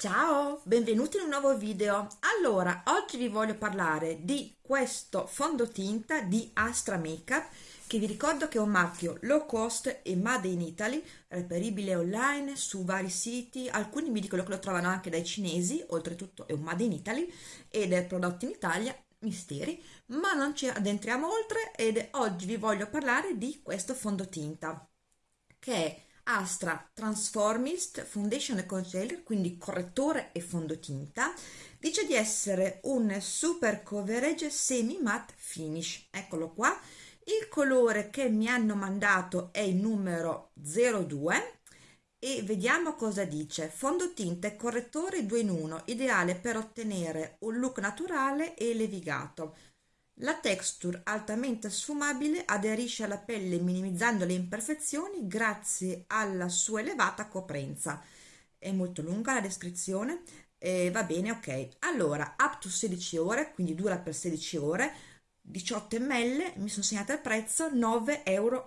Ciao, benvenuti in un nuovo video. Allora, oggi vi voglio parlare di questo fondotinta di Astra Makeup che vi ricordo che è un marchio low cost e made in Italy, reperibile online su vari siti, alcuni mi dicono che lo trovano anche dai cinesi, oltretutto è un made in Italy ed è prodotto in Italia, misteri, ma non ci addentriamo oltre ed oggi vi voglio parlare di questo fondotinta che è Astra Transformist Foundation e Concealer, quindi correttore e fondotinta, dice di essere un super coverage semi matte finish. Eccolo qua. Il colore che mi hanno mandato è il numero 02 e vediamo cosa dice. Fondotinta e correttore 2 in 1, ideale per ottenere un look naturale e levigato la texture altamente sfumabile aderisce alla pelle minimizzando le imperfezioni grazie alla sua elevata coprenza. È molto lunga la descrizione, eh, va bene, ok. Allora, up to 16 ore, quindi dura per 16 ore, 18 ml, mi sono segnata il prezzo, 9,90 euro.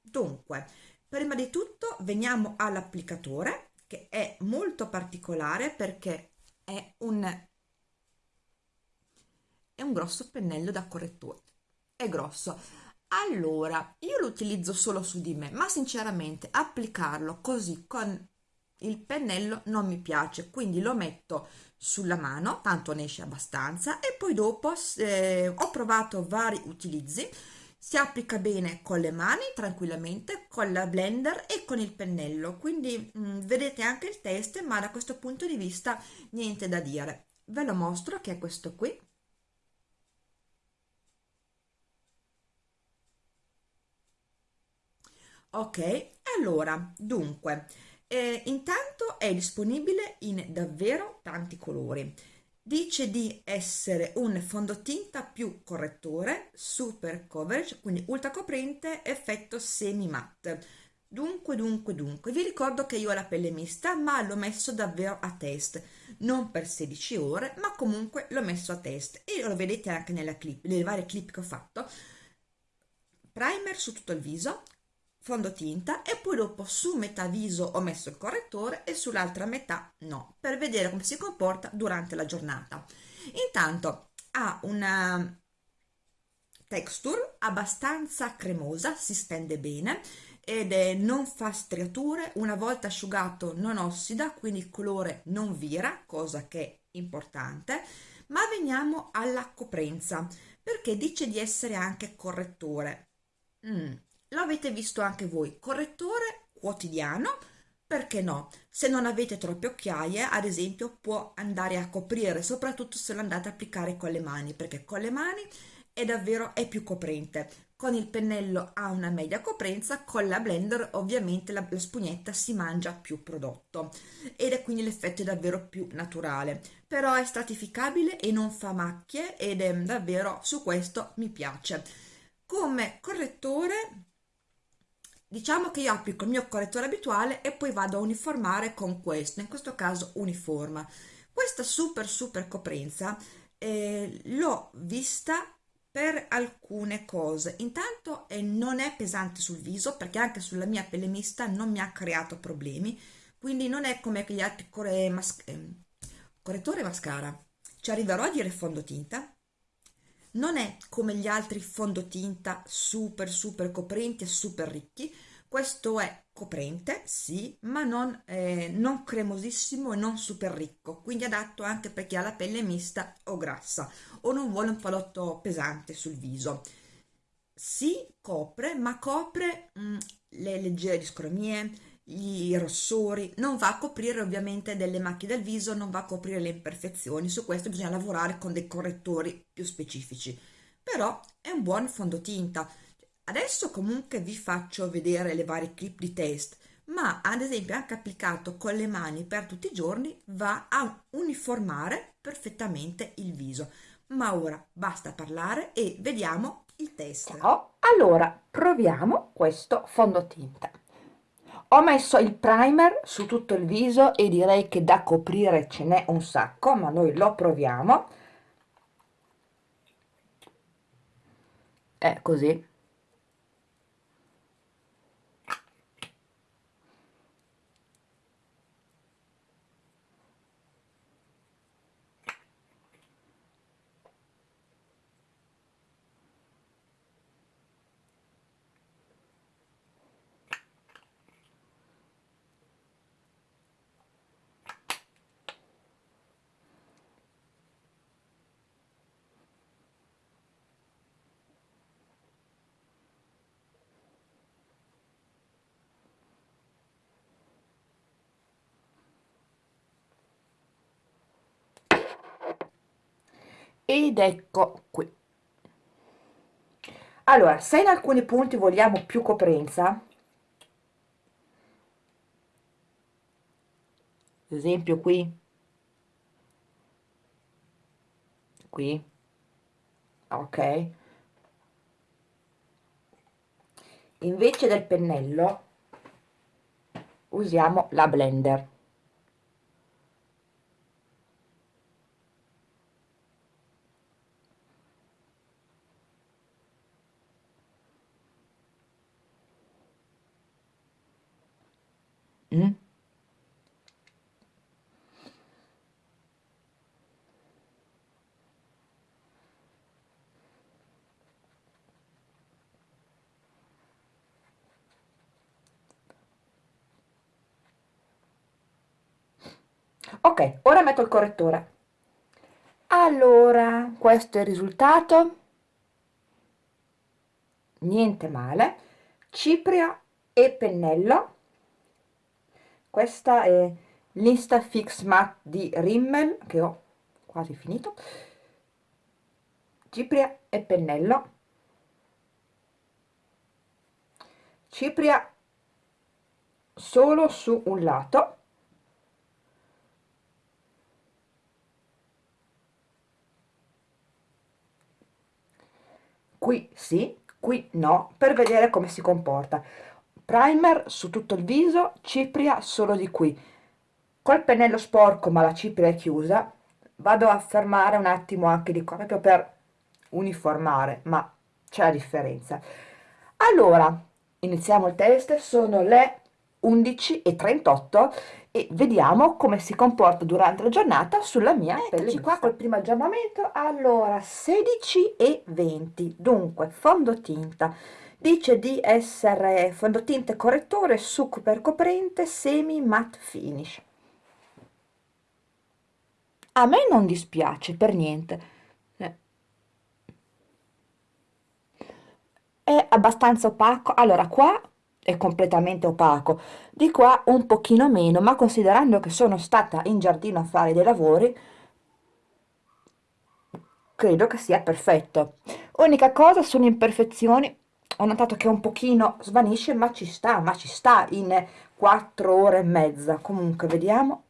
Dunque, prima di tutto veniamo all'applicatore, che è molto particolare perché è un è un grosso pennello da correttore. È grosso. Allora io lo utilizzo solo su di me ma sinceramente applicarlo così con il pennello non mi piace quindi lo metto sulla mano tanto ne esce abbastanza e poi dopo eh, ho provato vari utilizzi si applica bene con le mani tranquillamente con la blender e con il pennello quindi mh, mm, vedete anche il test ma da questo punto di vista niente da dire. Ve lo mostro che è questo qui ok allora dunque eh, intanto è disponibile in davvero tanti colori. Dice di essere un fondotinta più correttore super coverage quindi ultra coprente effetto semi matte dunque dunque dunque vi ricordo che io ho la pelle mista ma l'ho messo davvero a test. Non per 16 ore ma comunque l'ho messo a test. E lo vedete anche nella clip nelle varie clip che ho fatto. Primer su tutto il viso fondotinta e poi dopo su metà viso ho messo il correttore e sull'altra metà no, per vedere come si comporta durante la giornata. Intanto ha una texture abbastanza cremosa, si stende bene ed è, non fa striature, una volta asciugato non ossida, quindi il colore non vira, cosa che è importante, ma veniamo alla coprenza, perché dice di essere anche correttore. Mm, lo avete visto anche voi, correttore quotidiano, perché no? Se non avete troppe occhiaie, ad esempio, può andare a coprire, soprattutto se lo andate a applicare con le mani, perché con le mani è davvero è più coprente. Con il pennello ha una media coprenza, con la blender ovviamente la, la spugnetta si mangia più prodotto ed è quindi l'effetto è davvero più naturale. Però è stratificabile e non fa macchie ed è davvero su questo mi piace. Come correttore Diciamo che io applico il mio correttore abituale e poi vado a uniformare con questo, in questo caso uniforma. Questa super super coprenza eh, l'ho vista per alcune cose. Intanto eh, non è pesante sul viso perché anche sulla mia pelle mista non mi ha creato problemi, quindi non è come gli altri corre mas eh, correttore mascara. Ci arriverò a dire fondotinta? Non è come gli altri fondotinta super super coprenti e super ricchi. Questo è coprente sì ma non, eh, non cremosissimo e non super ricco quindi adatto anche per chi ha la pelle mista o grassa o non vuole un prodotto pesante sul viso. Si copre ma copre mh, mm, le leggere discromie i rossori, non va a coprire ovviamente delle macchie del viso, non va a coprire le imperfezioni, su questo bisogna lavorare con dei correttori più specifici, però è un buon fondotinta. Adesso comunque vi faccio vedere le varie clip di test, ma ad esempio anche applicato con le mani per tutti i giorni va a uniformare perfettamente il viso. Ma ora basta parlare e vediamo il test. Ciao, allora proviamo questo fondotinta ho messo il primer su tutto il viso e direi che da coprire ce n'è un sacco ma noi lo proviamo. È così ed ecco qui. Allora se in alcuni punti vogliamo più coprenza esempio qui qui ok invece del pennello usiamo la blender mm? Ok ora metto il correttore. Allora questo è il risultato? Niente male. Cipria e pennello. Questa è l'Instafix Matte di Rimmel che ho quasi finito. Cipria e pennello. Cipria solo su un lato qui sì qui no per vedere come si comporta. Primer su tutto il viso cipria solo di qui. Col pennello sporco ma la cipria è chiusa vado a fermare un attimo anche di qua proprio per uniformare ma c'è la differenza. Allora iniziamo il test sono le 11 e 38 e vediamo come si comporta durante la giornata sulla mia pelle Eccoci qua col primo aggiornamento. Allora 16 e 20 dunque fondotinta. Dice di essere fondotinta correttore super coprente semi matte finish. A me non dispiace per niente. Eh. è abbastanza opaco. Allora qua è completamente opaco. Di qua un pochino meno ma considerando che sono stata in giardino a fare dei lavori credo che sia perfetto. Unica cosa sono imperfezioni. Ho notato che un pochino svanisce ma ci sta ma ci sta in 4 ore e mezza. Comunque vediamo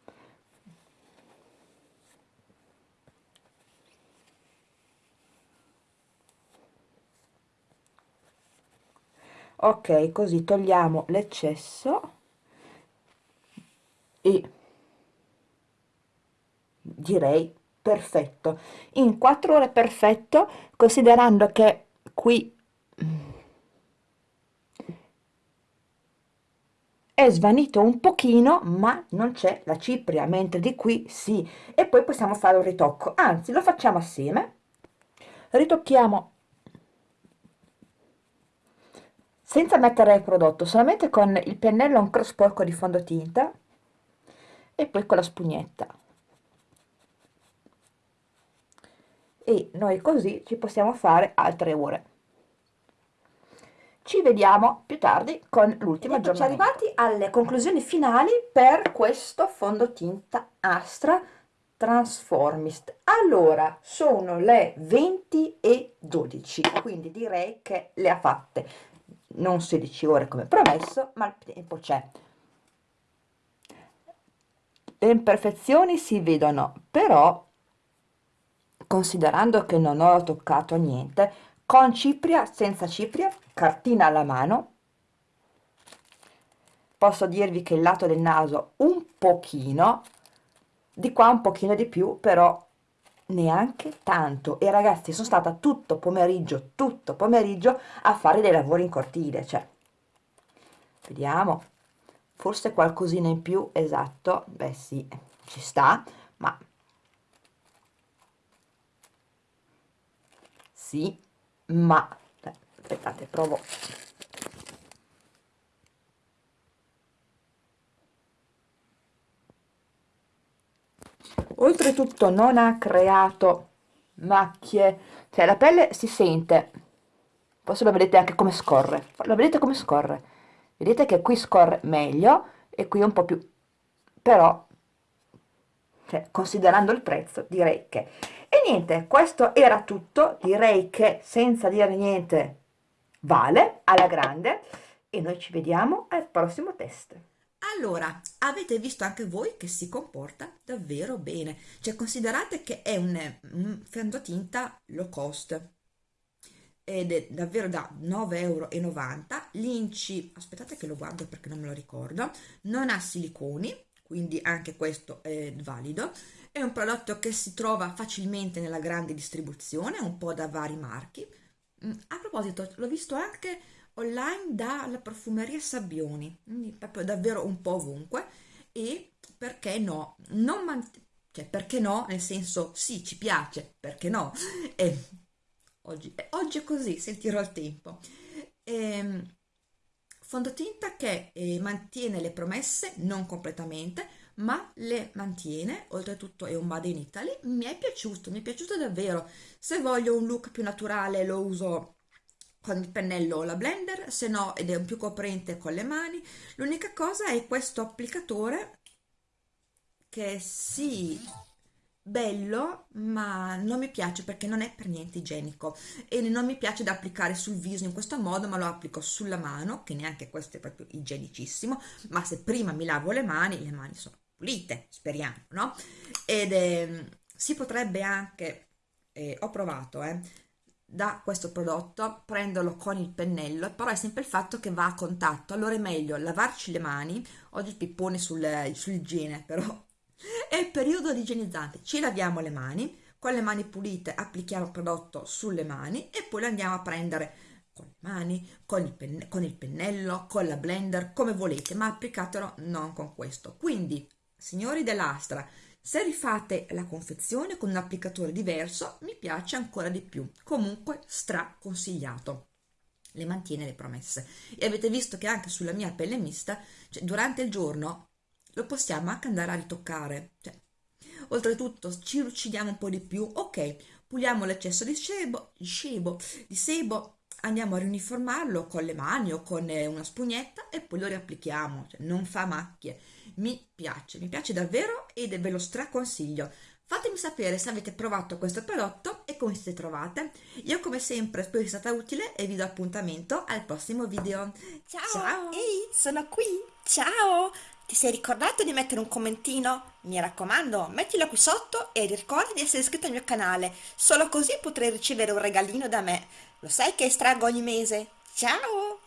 ok così togliamo l'eccesso e direi perfetto. In 4 ore perfetto considerando che qui è svanito un pochino ma non c'è la cipria mentre di qui sì. E poi possiamo fare un ritocco. Anzi lo facciamo assieme. Ritocchiamo senza mettere il prodotto solamente con il pennello ancora sporco di fondotinta e poi con la spugnetta. E noi così ci possiamo fare altre ore. Ci vediamo più tardi con l'ultima aggiornamento. arrivati alle conclusioni finali per questo fondotinta Astra Transformist. Allora sono le 20 e 12 quindi direi che le ha fatte non 16 ore come promesso ma il tempo c'è. Le imperfezioni si vedono però considerando che non ho toccato niente con cipria senza cipria cartina alla mano posso dirvi che il lato del naso un pochino di qua un pochino di più però neanche tanto. E ragazzi sono stata tutto pomeriggio tutto pomeriggio a fare dei lavori in cortile cioè vediamo. Forse qualcosina in più esatto. Beh sì ci sta ma sì ma aspettate provo oltretutto non ha creato macchie. Cioè la pelle si sente. Forse lo vedete anche come scorre. Lo vedete come scorre. Vedete che qui scorre meglio e qui un po' più. Però cioè, considerando il prezzo direi che. E niente, questo era tutto, direi che senza dire niente vale, alla grande, e noi ci vediamo al prossimo test. Allora, avete visto anche voi che si comporta davvero bene, cioè considerate che è un, un fondotinta low cost ed è davvero da 9,90 euro, l'inci, aspettate che lo guardo perché non me lo ricordo, non ha siliconi, quindi anche questo è valido, è un prodotto che si trova facilmente nella grande distribuzione, un po' da vari marchi. Mm, a proposito, l'ho visto anche online dalla profumeria Sabbioni, proprio davvero un po' ovunque e perché no, non man- cioè perché no, nel senso sì, ci piace, perché no, e oggi, oggi è così, sentirò il tempo. E, ehm, fondotinta che eh, mantiene le promesse, non completamente, ma le mantiene, oltretutto è un Made in Italy, mi è piaciuto, mi è piaciuto davvero. Se voglio un look più naturale lo uso con il pennello o la blender, se no ed è un più coprente con le mani. L'unica cosa è questo applicatore che sì, bello, ma non mi piace perché non è per niente igienico e non mi piace da applicare sul viso in questo modo, ma lo applico sulla mano, che neanche questo è proprio igienicissimo, ma se prima mi lavo le mani, le mani sono pulite, speriamo, no? Ed eh, si potrebbe anche, eh, ho provato, eh, da questo prodotto, prenderlo con il pennello, però è sempre il fatto che va a contatto, allora è meglio lavarci le mani, oggi pippone sul, sull'igiene, però è il periodo di igienizzante, ci laviamo le mani, con le mani pulite applichiamo il prodotto sulle mani e poi lo andiamo a prendere con le mani, con il, penne, con il pennello, con la blender, come volete, ma applicatelo non con questo. Quindi, signori dell'Astra, se rifate la confezione con un applicatore diverso, mi piace ancora di più. Comunque, straconsigliato. Le mantiene le promesse. E avete visto che anche sulla mia pelle mista, cioè durante il giorno, lo possiamo anche andare a ritoccare. Cioè, oltretutto, ci uccidiamo un po' di più. Ok, puliamo l'eccesso di sebo, di sebo, di sebo, andiamo a riuniformarlo con le mani o con eh, una spugnetta e poi lo riapplichiamo. Cioè, non fa macchie mi piace, mi piace davvero ed ve lo straconsiglio. Fatemi sapere se avete provato questo prodotto e come siete trovate. Io come sempre spero sia stata utile e vi do appuntamento al prossimo video. Ciao! Ciao! Ehi, sono qui! Ciao! Ti sei ricordato di mettere un commentino? Mi raccomando, mettilo qui sotto e ricorda di essere iscritto al mio canale. Solo così potrai ricevere un regalino da me. Lo sai che estraggo ogni mese? Ciao!